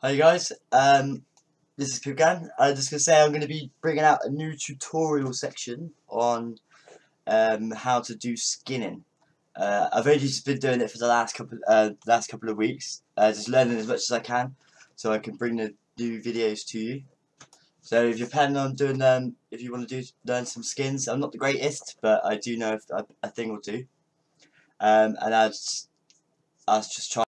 Hi guys, um, this is Pipgan. I'm just going to say I'm going to be bringing out a new tutorial section on um, how to do skinning. Uh, I've only just been doing it for the last couple uh, last couple of weeks, uh, just learning as much as I can, so I can bring the new videos to you. So if you're planning on doing them, if you want to do learn some skins, I'm not the greatest, but I do know a, a thing or two. Um, and I just, I was just trying.